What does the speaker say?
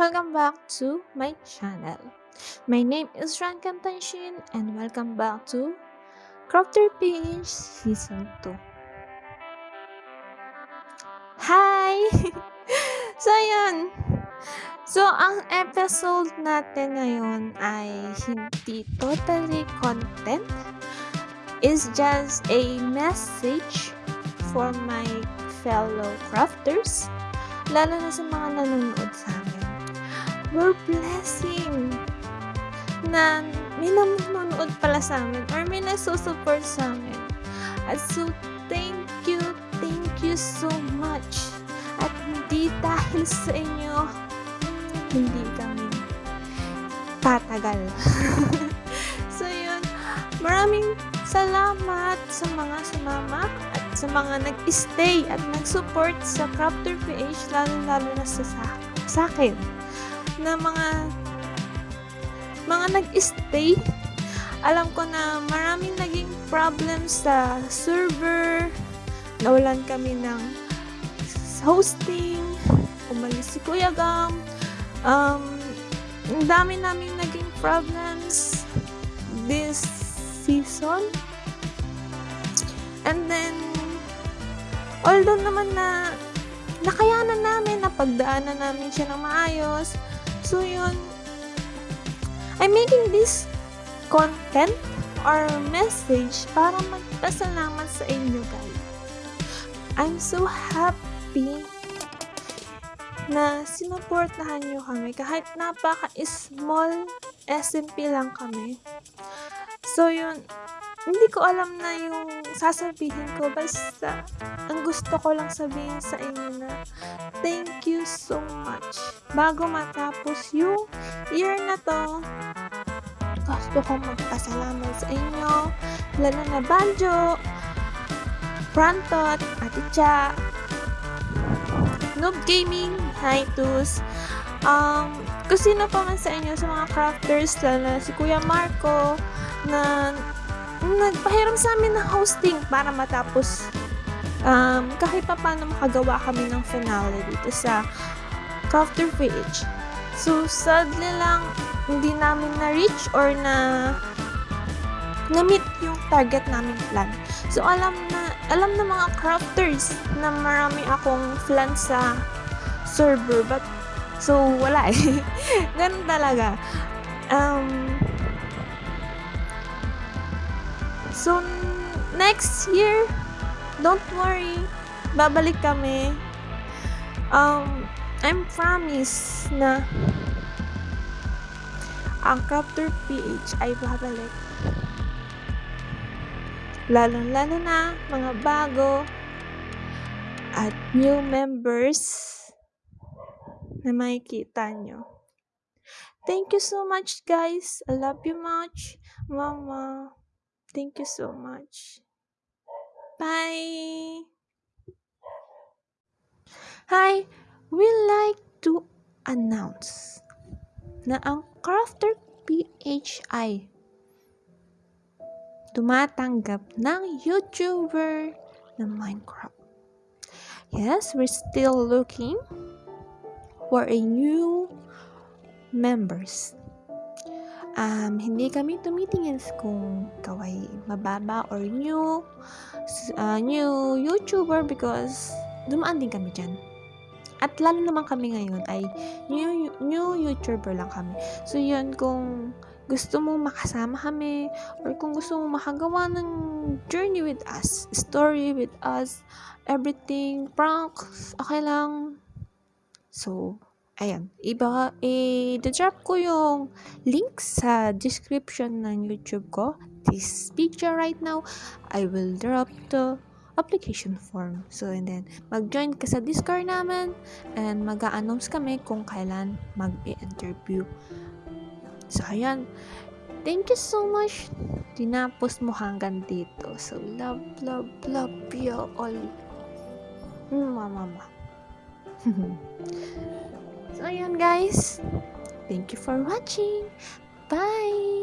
Welcome back to my channel. My name is Ran Kantanshin and welcome back to Crafter PH Season 2. Hi! so, yun. So, ang episode natin ngayon ay hindi totally content. It's just a message for my fellow crafters, lalo na sa mga nanonood sa. We're blessing na may nanonood pala sa amin or may nagsusupport sa amin. At so, thank you, thank you so much. At hindi dahil sa inyo, hindi kami tatagal. so, yun. Maraming salamat sa mga sumama at sa mga nag-stay at nag-support sa Crafter PH, lalo-lalo na sa, sa akin. Na mga mga nag-stay. Alam ko na maraming naging problems sa server. Nawalan kami ng hosting. Umalis si Kuya Gam. Um, ang dami namin naging problems this season. And then, although naman na nakayanan namin, napagdaanan namin siya ng maayos. So, yun, I'm making this content or message para magpasalamat sa inyo guys. I'm so happy na sinuportahan nyo kami kahit napaka-small SMP lang kami. So yun, hindi ko alam na yung sasabihin ko. Basta ang gusto ko lang sabihin sa inyo na thank you so much. Bago matapos yung year na to, gusto ko magpasalamat sa inyo, lalo na Banjo, Prantot, Ate Cha, Noob Gaming, Hitus, um, kung sino pa man sa inyo, sa mga crafters, lalo na si Kuya Marco, na nagpahiram sa amin ng hosting para matapos um, kahit pa paano makagawa kami ng finale dito sa Crafter page. So, sadly lang, hindi namin na-reach or na na-meet yung target namin plan. So, alam na, alam na mga crafters na marami akong plan sa server. But, so, wala eh. Ganun talaga. Um, so, next year, don't worry. Babalik kami. Um, I'm promise na ang Crafter PH ay babalik. Lalo-lalo na mga bago at new members na makikita nyo. Thank you so much guys. I love you much. Mama. Thank you so much. Bye. Hi. We like to announce na ang Crafter PHI tumatanggap ng YouTuber na Minecraft. Yes, we're still looking for a new members. Um, hindi kami tumitingin kung kaway mababa or new uh, new YouTuber because dumaan din kami dyan. At lalo naman kami ngayon ay new, new YouTuber lang kami. So, yun, kung gusto mo makasama kami or kung gusto mo makagawa ng journey with us, story with us, everything, pranks, okay lang. So, ayan. Iba, i-drop ko yung link sa description ng YouTube ko. This picture right now, I will drop the application form. So, and then, mag-join ka sa Discord namin and mag-a-announce kami kung kailan mag-i-interview. So, ayan. Thank you so much. Tinapos mo hanggang dito. So, love, love, love you all. Mama, mama. so, ayan guys. Thank you for watching. Bye!